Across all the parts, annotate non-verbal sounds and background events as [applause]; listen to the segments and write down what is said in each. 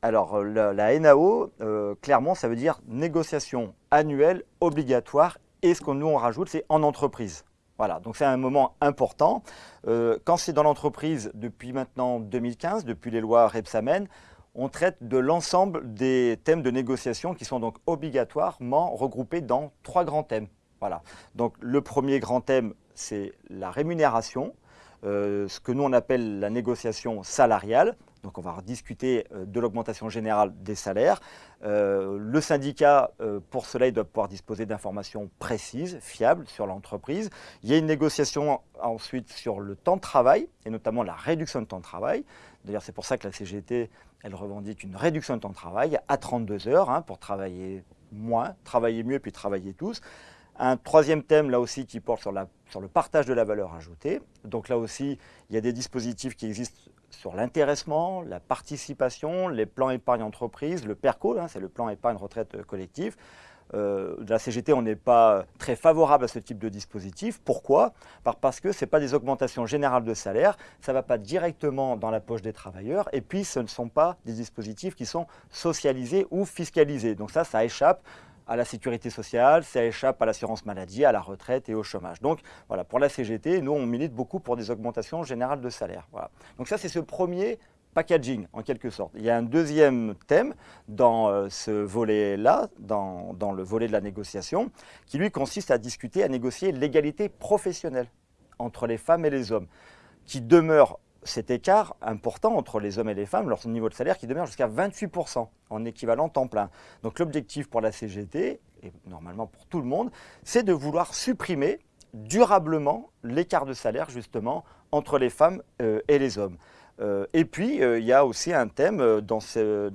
Alors la, la NAO, euh, clairement, ça veut dire négociation annuelle obligatoire et ce que nous on rajoute, c'est en entreprise. Voilà, donc c'est un moment important. Euh, quand c'est dans l'entreprise, depuis maintenant 2015, depuis les lois Repsamen, on traite de l'ensemble des thèmes de négociation qui sont donc obligatoirement regroupés dans trois grands thèmes. Voilà. Donc le premier grand thème, c'est la rémunération, euh, ce que nous on appelle la négociation salariale. Donc on va discuter euh, de l'augmentation générale des salaires. Euh, le syndicat, pour cela, il doit pouvoir disposer d'informations précises, fiables sur l'entreprise. Il y a une négociation ensuite sur le temps de travail, et notamment la réduction de temps de travail. D'ailleurs, c'est pour ça que la CGT, elle revendique une réduction de temps de travail à 32 heures hein, pour travailler moins, travailler mieux, puis travailler tous. Un troisième thème, là aussi, qui porte sur, le partage de la valeur ajoutée. Donc là aussi, il y a des dispositifs qui existent sur l'intéressement, la participation, les plans épargne entreprise, le PERCO, c'est le plan épargne retraite collectif. Euh, de la CGT, on n'est pas très favorable à ce type de dispositif. Pourquoi? Parce que ce n'est pas des augmentations générales de salaire, ça ne va pas directement dans la poche des travailleurs, et puis ce ne sont pas des dispositifs qui sont socialisés ou fiscalisés. Donc ça, ça échappe à la sécurité sociale, ça échappe à l'assurance maladie, à la retraite et au chômage. Donc voilà, pour la CGT, nous on milite beaucoup pour des augmentations générales de salaire. Donc ça c'est ce premier packaging en quelque sorte. Il y a un deuxième thème dans euh, ce volet-là, dans, dans, le volet de la négociation, qui lui consiste à discuter, à négocier l'égalité professionnelle entre les femmes et les hommes, qui demeure cet écart important entre les hommes et les femmes, leur niveau de salaire qui demeure jusqu'à 28% en équivalent temps plein. Donc l'objectif pour la CGT, et normalement pour tout le monde, c'est de vouloir supprimer durablement l'écart de salaire justement entre les femmes euh, et les hommes. Euh, et puis, euh, il y a aussi un thème dans ce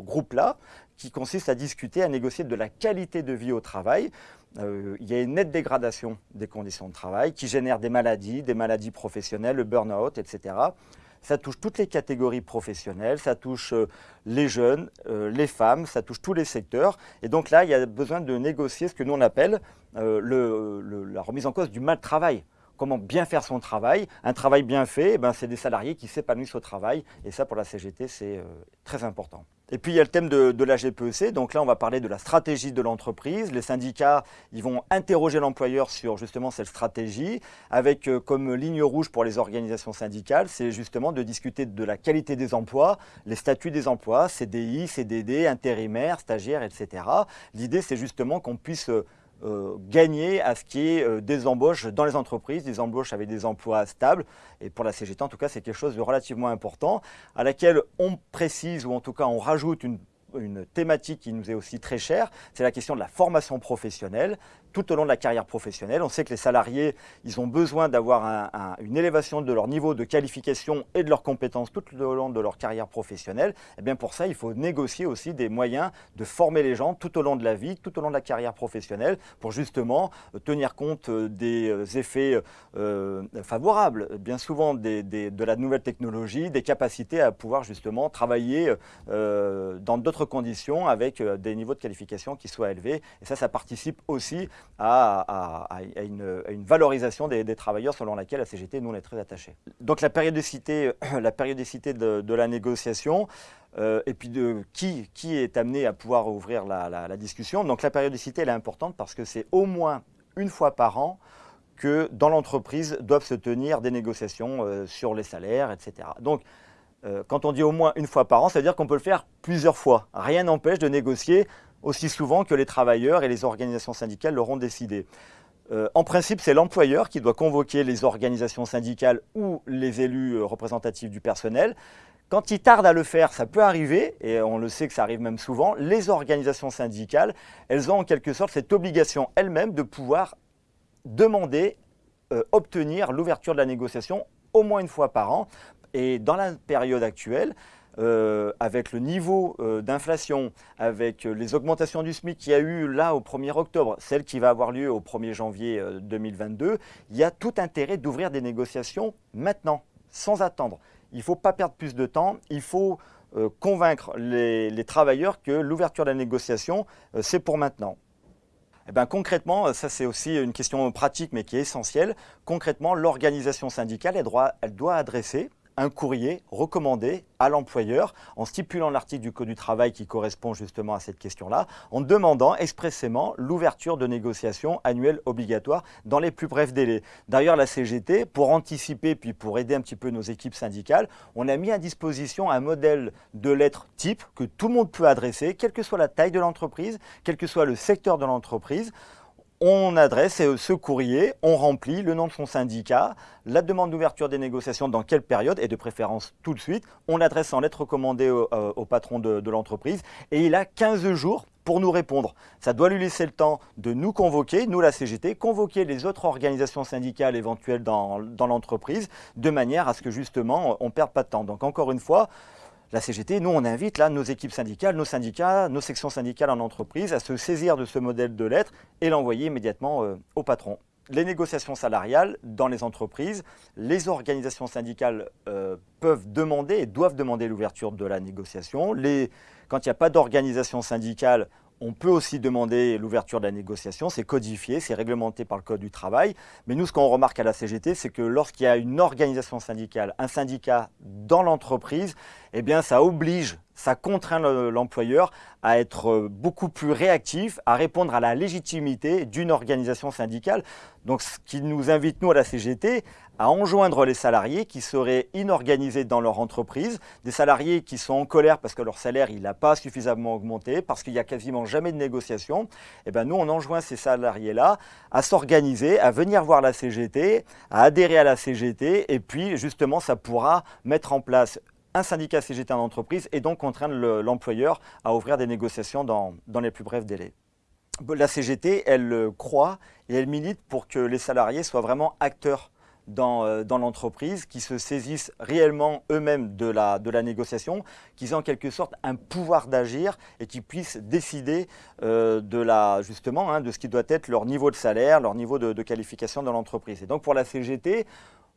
groupe-là qui consiste à discuter, à négocier de la qualité de vie au travail. Euh, il y a une nette dégradation des conditions de travail qui génère des maladies, des maladies professionnelles, le burn-out, etc. Ça touche toutes les catégories professionnelles, ça touche euh, les jeunes, euh, les femmes, ça touche tous les secteurs. Et donc là, il y a besoin de négocier ce que nous on appelle la remise en cause du mal travail comment bien faire son travail. Un travail bien fait, eh ben, c'est des salariés qui s'épanouissent au travail. Et ça, pour la CGT, c'est très important. Et puis, il y a le thème de, la GPEC. Donc là, on va parler de la stratégie de l'entreprise. Les syndicats, ils vont interroger l'employeur sur justement cette stratégie, avec euh, comme ligne rouge pour les organisations syndicales, c'est justement de discuter de la qualité des emplois, les statuts des emplois, CDI, CDD, intérimaires, stagiaires, etc. L'idée, c'est justement qu'on puisse euh, euh, gagner à ce qui est euh, des embauches dans les entreprises, des embauches avec des emplois stables. Et pour la CGT, en tout cas, c'est quelque chose de relativement important, à laquelle on précise, ou en tout cas on rajoute une une thématique qui nous est aussi très chère, c'est la question de la formation professionnelle tout au long de la carrière professionnelle. On sait que les salariés, ils ont besoin d'avoir une élévation de leur niveau de qualification et de leurs compétences tout au long de leur carrière professionnelle. Et eh bien pour ça, il faut négocier aussi des moyens de former les gens tout au long de la vie, tout au long de la carrière professionnelle, pour justement euh, tenir compte euh, des euh, effets favorables, bien souvent de la nouvelle technologie, des capacités à pouvoir justement travailler dans d'autres conditions avec euh, des niveaux de qualification qui soient élevés. Et ça, ça participe aussi à, une, valorisation des, travailleurs selon laquelle la CGT, nous, on est très attachés. Donc la périodicité, [clears throat] la périodicité de, la négociation, euh, et puis de qui, qui est amené à pouvoir ouvrir la, discussion. Donc la périodicité, elle est importante parce que c'est au moins une fois par an que dans l'entreprise doivent se tenir des négociations euh, sur les salaires, etc. Donc euh, quand on dit au moins une fois par an, ça veut dire qu'on peut le faire plusieurs fois. Rien n'empêche de négocier aussi souvent que les travailleurs et les organisations syndicales l'auront décidé. Euh, en principe, c'est l'employeur qui doit convoquer les organisations syndicales ou les élus euh, représentatifs du personnel. Quand il tarde à le faire, ça peut arriver, et on le sait que ça arrive même souvent, les organisations syndicales, elles ont en quelque sorte cette obligation elles-mêmes de pouvoir demander, obtenir l'ouverture de la négociation au moins une fois par an et dans la période actuelle, euh, avec le niveau euh, d'inflation, avec euh, les augmentations du SMIC qu'il y a eu là au 1er octobre, celle qui va avoir lieu au 1er janvier 2022, il y a tout intérêt d'ouvrir des négociations maintenant, sans attendre. Il ne faut pas perdre plus de temps, il faut convaincre les, travailleurs que l'ouverture de la négociation, c'est pour maintenant. Eh ben, concrètement, ça c'est aussi une question pratique mais qui est essentielle. Concrètement, l'organisation syndicale, elle doit adresser un courrier recommandé à l'employeur en stipulant l'article du Code du travail qui correspond justement à cette question-là, en demandant expressément l'ouverture de négociations annuelles obligatoires dans les plus brefs délais. D'ailleurs, la CGT, pour anticiper puis pour aider un petit peu nos équipes syndicales, on a mis à disposition un modèle de lettre type que tout le monde peut adresser, quelle que soit la taille de l'entreprise, quel que soit le secteur de l'entreprise on adresse ce courrier, on remplit le nom de son syndicat, la demande d'ouverture des négociations dans quelle période, et de préférence tout de suite, on l'adresse en lettre recommandée au, euh, patron de, l'entreprise, et il a 15 jours pour nous répondre. Ça doit lui laisser le temps de nous convoquer, nous la CGT, convoquer les autres organisations syndicales éventuelles dans, l'entreprise, de manière à ce que justement on ne perde pas de temps. Donc encore une fois, la CGT, nous, on invite là nos équipes syndicales, nos syndicats, nos sections syndicales en entreprise à se saisir de ce modèle de lettre et l'envoyer immédiatement euh, au patron. Les négociations salariales dans les entreprises, les organisations syndicales euh, peuvent demander et doivent demander l'ouverture de la négociation. quand il n'y a pas d'organisation syndicale, on peut aussi demander l'ouverture de la négociation, c'est codifié, c'est réglementé par le Code du travail. Mais nous, ce qu'on remarque à la CGT, c'est que lorsqu'il y a une organisation syndicale, un syndicat dans l'entreprise, eh bien, ça oblige ça contraint l'employeur à être euh, beaucoup plus réactif, à répondre à la légitimité d'une organisation syndicale. Donc ce qui nous invite, nous, à la CGT, à enjoindre les salariés qui seraient inorganisés dans leur entreprise, des salariés qui sont en colère parce que leur salaire n'a pas suffisamment augmenté, parce qu'il n'y a quasiment jamais de négociation. Eh bien, nous, on enjoint ces salariés-là à s'organiser, à venir voir la CGT, à adhérer à la CGT, et puis justement, ça pourra mettre en place un syndicat CGT en entreprise et donc contraindre l'employeur à ouvrir des négociations dans, les plus brefs délais. La CGT, elle croit et elle milite pour que les salariés soient vraiment acteurs dans, euh, l'entreprise, qui se saisissent réellement eux-mêmes de la, négociation, qu'ils aient en quelque sorte un pouvoir d'agir et qu'ils puissent décider euh, de, justement, hein, de ce qui doit être leur niveau de salaire, leur niveau de qualification dans l'entreprise. Et donc pour la CGT,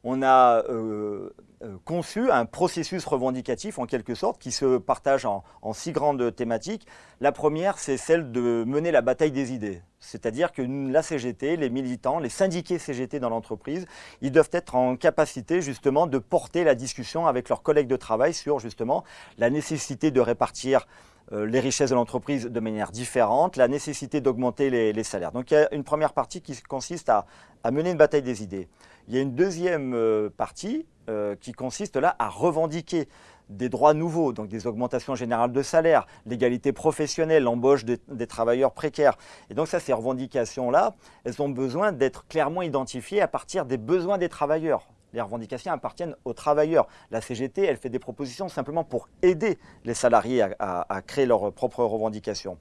on a euh, euh, conçu un processus revendicatif en quelque sorte qui se partage en, six grandes thématiques. La première, c'est celle de mener la bataille des idées. C'est-à-dire que la CGT, les militants, les syndiqués CGT dans l'entreprise, ils doivent être en capacité justement de porter la discussion avec leurs collègues de travail sur justement la nécessité de répartir euh, les richesses de l'entreprise de manière différente, la nécessité d'augmenter les, salaires. Donc il y a une première partie qui consiste à, mener une bataille des idées. Il y a une deuxième euh, partie euh, qui consiste là à revendiquer des droits nouveaux, donc des augmentations générales de salaire, l'égalité professionnelle, l'embauche des, travailleurs précaires. Et donc ça, ces revendications-là, elles ont besoin d'être clairement identifiées à partir des besoins des travailleurs les revendications appartiennent aux travailleurs. La CGT, elle fait des propositions simplement pour aider les salariés à, créer leurs propres revendications.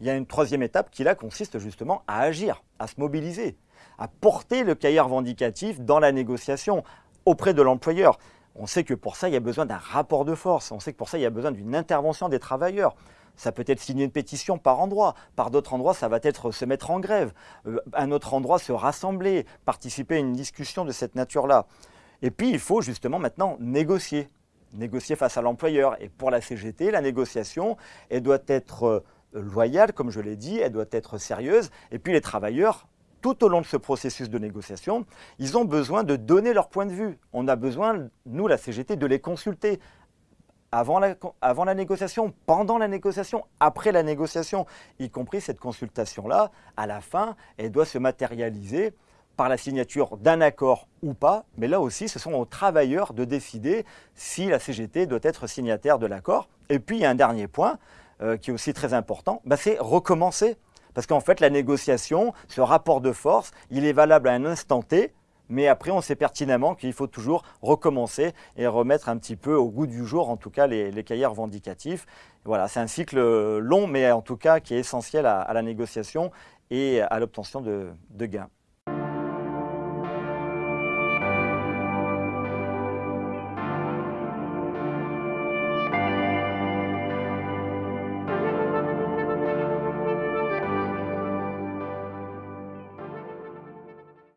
Il y a une troisième étape qui là consiste justement à agir, à se mobiliser, à porter le cahier revendicatif dans la négociation auprès de l'employeur. On sait que pour ça, il y a besoin d'un rapport de force. On sait que pour ça, il y a besoin d'une intervention des travailleurs. Ça peut être signer une pétition par endroit. Par d'autres endroits, ça va être se mettre en grève. Euh, un autre endroit, se rassembler, participer à une discussion de cette nature-là. Et puis, il faut justement maintenant négocier, négocier face à l'employeur. Et pour la CGT, la négociation, elle doit être euh, loyale, comme je l'ai dit, elle doit être sérieuse. Et puis, les travailleurs, tout au long de ce processus de négociation, ils ont besoin de donner leur point de vue. On a besoin, nous, la CGT, de les consulter avant la, négociation, pendant la négociation, après la négociation, y compris cette consultation-là, à la fin, elle doit se matérialiser par la signature d'un accord ou pas, mais là aussi, ce sont aux travailleurs de décider si la CGT doit être signataire de l'accord. Et puis, il y a un dernier point euh, qui est aussi très important, bah, c'est recommencer. Parce qu'en fait, la négociation, ce rapport de force, il est valable à un instant T, mais après, on sait pertinemment qu'il faut toujours recommencer et remettre un petit peu au goût du jour, en tout cas, les, cahiers revendicatifs. Voilà, c'est un cycle long, mais en tout cas qui est essentiel à, la négociation et à l'obtention de gains.